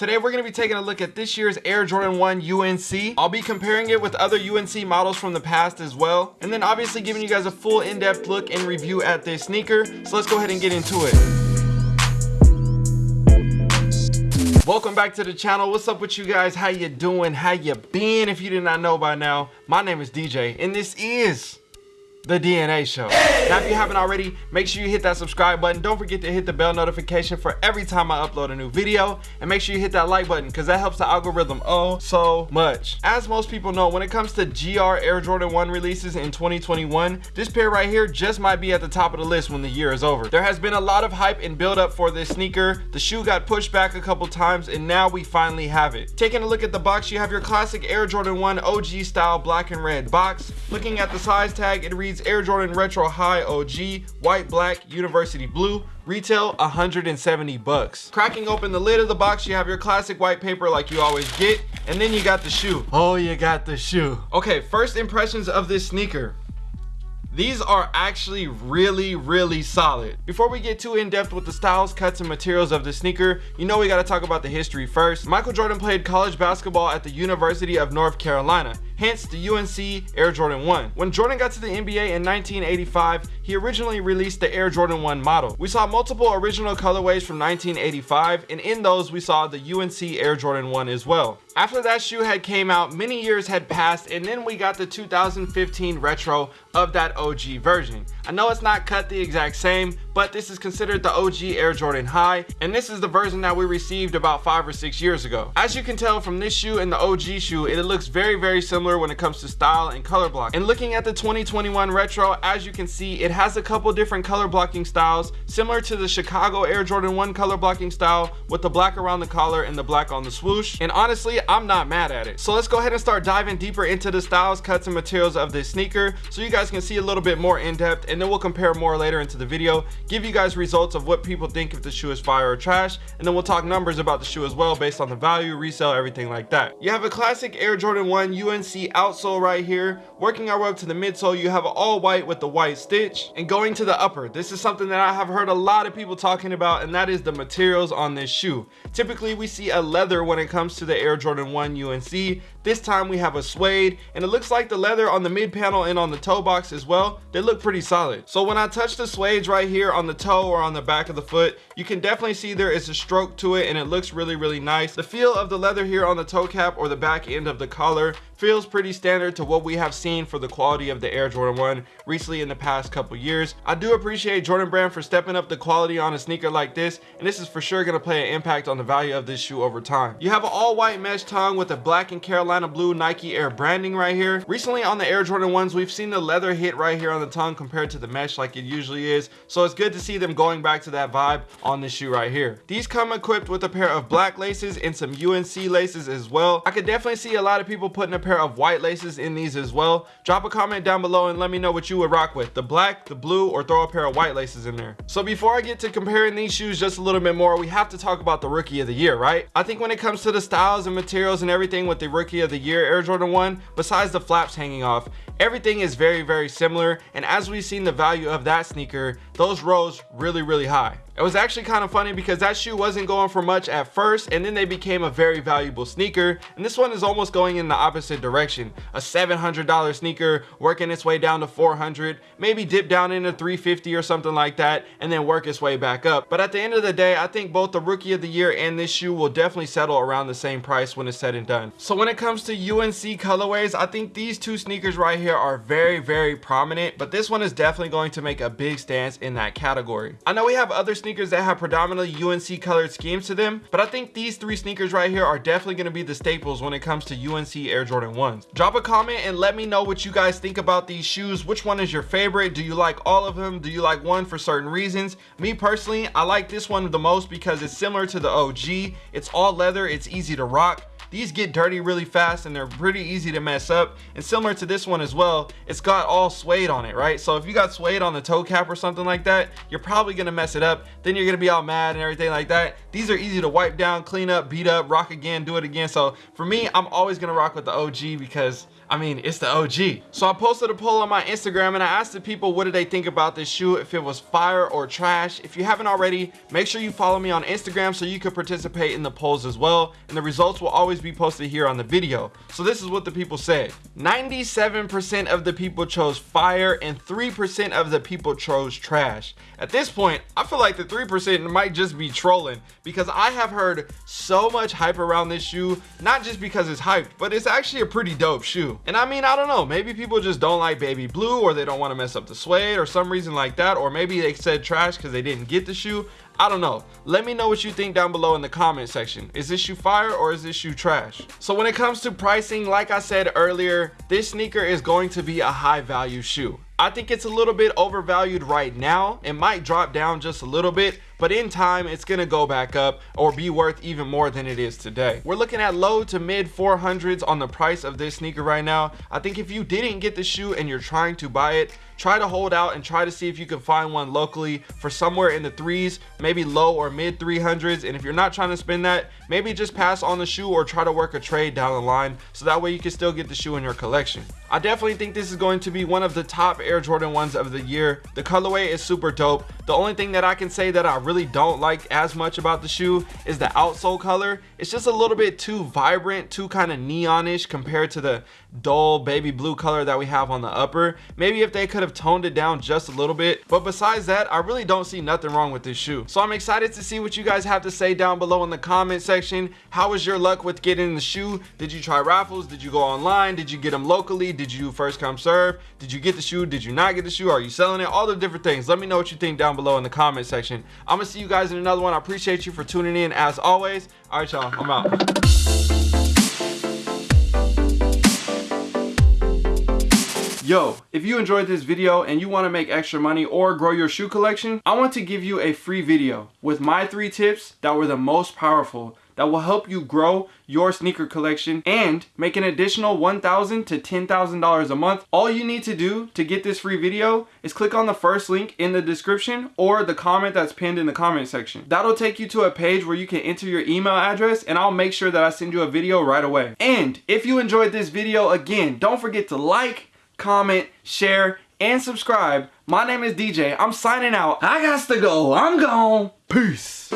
Today we're going to be taking a look at this year's Air Jordan 1 UNC. I'll be comparing it with other UNC models from the past as well. And then obviously giving you guys a full in-depth look and review at this sneaker. So let's go ahead and get into it. Welcome back to the channel. What's up with you guys? How you doing? How you been? If you did not know by now, my name is DJ and this is the DNA show. Now, if you haven't already, make sure you hit that subscribe button. Don't forget to hit the bell notification for every time I upload a new video. And make sure you hit that like button because that helps the algorithm oh so much. As most people know, when it comes to GR Air Jordan 1 releases in 2021, this pair right here just might be at the top of the list when the year is over. There has been a lot of hype and build up for this sneaker. The shoe got pushed back a couple times and now we finally have it. Taking a look at the box, you have your classic Air Jordan 1 OG style black and red box. Looking at the size tag, it reads reads Air Jordan Retro High OG, white, black, university blue, retail 170 bucks. Cracking open the lid of the box, you have your classic white paper like you always get, and then you got the shoe. Oh, you got the shoe. Okay, first impressions of this sneaker. These are actually really, really solid. Before we get too in-depth with the styles, cuts, and materials of the sneaker, you know we gotta talk about the history first. Michael Jordan played college basketball at the University of North Carolina hence the UNC Air Jordan 1. When Jordan got to the NBA in 1985, he originally released the Air Jordan 1 model. We saw multiple original colorways from 1985, and in those we saw the UNC Air Jordan 1 as well. After that shoe had came out, many years had passed, and then we got the 2015 retro of that OG version. I know it's not cut the exact same, but this is considered the OG Air Jordan High, and this is the version that we received about five or six years ago. As you can tell from this shoe and the OG shoe, it looks very, very similar when it comes to style and color block. And looking at the 2021 retro, as you can see, it has a couple different color blocking styles, similar to the Chicago Air Jordan 1 color blocking style with the black around the collar and the black on the swoosh. And honestly, I'm not mad at it. So let's go ahead and start diving deeper into the styles, cuts, and materials of this sneaker so you guys can see a little bit more in depth and then we'll compare more later into the video give you guys results of what people think if the shoe is fire or trash and then we'll talk numbers about the shoe as well based on the value resale everything like that you have a classic air jordan 1 unc outsole right here. Working our way up to the midsole you have all white with the white stitch. And going to the upper this is something that i have heard a lot of people talking about and that is the materials on this shoe. Typically we see a leather when it comes to the air jordan 1 unc this time we have a suede and it looks like the leather on the mid panel and on the toe box as well. They look pretty solid. So when i touch the suede right here on the toe or on the back of the foot you can definitely see there is a stroke to it and it looks really really nice. The feel of the leather here on the toe cap or the back end of the collar feels pretty standard to what we have seen for the quality of the Air Jordan 1 recently in the past couple years. I do appreciate Jordan Brand for stepping up the quality on a sneaker like this, and this is for sure going to play an impact on the value of this shoe over time. You have an all white mesh tongue with a black and Carolina blue Nike Air branding right here. Recently on the Air Jordan 1s, we've seen the leather hit right here on the tongue compared to the mesh like it usually is, so it's good to see them going back to that vibe on this shoe right here. These come equipped with a pair of black laces and some UNC laces as well. I could definitely see a lot of people putting a pair of white laces in these as well. Drop a comment down below and let me know what you would rock with, the black, the blue, or throw a pair of white laces in there. So before I get to comparing these shoes just a little bit more, we have to talk about the rookie of the year, right? I think when it comes to the styles and materials and everything with the rookie of the year Air Jordan 1, besides the flaps hanging off, everything is very, very similar. And as we've seen the value of that sneaker, those rose really, really high. It was actually kind of funny because that shoe wasn't going for much at first and then they became a very valuable sneaker and this one is almost going in the opposite direction. A $700 sneaker working its way down to 400, maybe dip down into 350 or something like that and then work its way back up. But at the end of the day, I think both the rookie of the year and this shoe will definitely settle around the same price when it's said and done. So when it comes to UNC colorways, I think these two sneakers right here are very, very prominent, but this one is definitely going to make a big stance in that category. I know we have other sneakers sneakers that have predominantly UNC colored schemes to them, but I think these three sneakers right here are definitely going to be the staples when it comes to UNC Air Jordan 1s. Drop a comment and let me know what you guys think about these shoes. Which one is your favorite? Do you like all of them? Do you like one for certain reasons? Me personally, I like this one the most because it's similar to the OG. It's all leather, it's easy to rock. These get dirty really fast and they're pretty easy to mess up. And similar to this one as well, it's got all suede on it, right? So if you got suede on the toe cap or something like that, you're probably gonna mess it up. Then you're gonna be all mad and everything like that. These are easy to wipe down, clean up, beat up, rock again, do it again. So for me, I'm always gonna rock with the OG because I mean, it's the OG. So I posted a poll on my Instagram and I asked the people what did they think about this shoe, if it was fire or trash. If you haven't already, make sure you follow me on Instagram so you can participate in the polls as well. And the results will always be posted here on the video. So this is what the people said. 97% of the people chose fire and 3% of the people chose trash. At this point, I feel like the 3% might just be trolling because I have heard so much hype around this shoe, not just because it's hyped, but it's actually a pretty dope shoe. And I mean, I don't know, maybe people just don't like baby blue or they don't want to mess up the suede or some reason like that. Or maybe they said trash because they didn't get the shoe. I don't know. Let me know what you think down below in the comment section. Is this shoe fire or is this shoe trash? So when it comes to pricing, like I said earlier, this sneaker is going to be a high value shoe. I think it's a little bit overvalued right now. It might drop down just a little bit, but in time it's gonna go back up or be worth even more than it is today. We're looking at low to mid 400s on the price of this sneaker right now. I think if you didn't get the shoe and you're trying to buy it, try to hold out and try to see if you can find one locally for somewhere in the threes, maybe low or mid 300s. And if you're not trying to spend that, maybe just pass on the shoe or try to work a trade down the line so that way you can still get the shoe in your collection. I definitely think this is going to be one of the top Air Jordan 1s of the year. The colorway is super dope. The only thing that I can say that I really don't like as much about the shoe is the outsole color. It's just a little bit too vibrant, too kind of neonish compared to the dull baby blue color that we have on the upper. Maybe if they could have toned it down just a little bit. But besides that, I really don't see nothing wrong with this shoe. So I'm excited to see what you guys have to say down below in the comment section. How was your luck with getting the shoe? Did you try raffles? Did you go online? Did you get them locally? Did you first come serve? Did you get the shoe? Did you not get the shoe? Are you selling it? All the different things. Let me know what you think down below in the comment section. I'm gonna see you guys in another one. I appreciate you for tuning in as always. All right, y'all, I'm out. Yo, if you enjoyed this video and you want to make extra money or grow your shoe collection, I want to give you a free video with my three tips that were the most powerful that will help you grow your sneaker collection and make an additional $1,000 to $10,000 a month. All you need to do to get this free video is click on the first link in the description or the comment that's pinned in the comment section. That'll take you to a page where you can enter your email address and I'll make sure that I send you a video right away. And if you enjoyed this video, again, don't forget to like, comment, share, and subscribe. My name is DJ. I'm signing out. I got to go. I'm gone. Peace.